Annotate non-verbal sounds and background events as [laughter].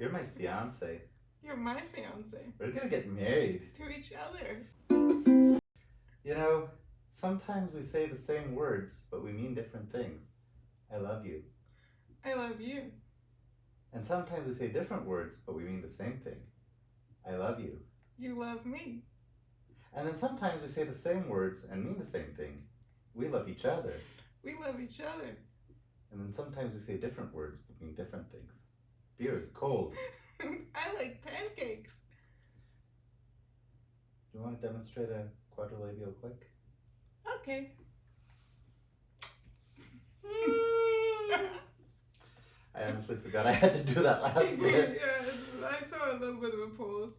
You're my fiance. You're my fiance. We're gonna get married. To each other. You know, sometimes we say the same words, but we mean different things. I love you. I love you. And sometimes we say different words, but we mean the same thing. I love you. You love me. And then sometimes we say the same words and mean the same thing. We love each other. We love each other. And then sometimes we say different words but mean different things. Beer is cold. [laughs] I like pancakes. Do you want to demonstrate a quadrilabial click? Okay. [laughs] [laughs] I honestly forgot I had to do that last bit. yeah, I saw a little bit of a pause.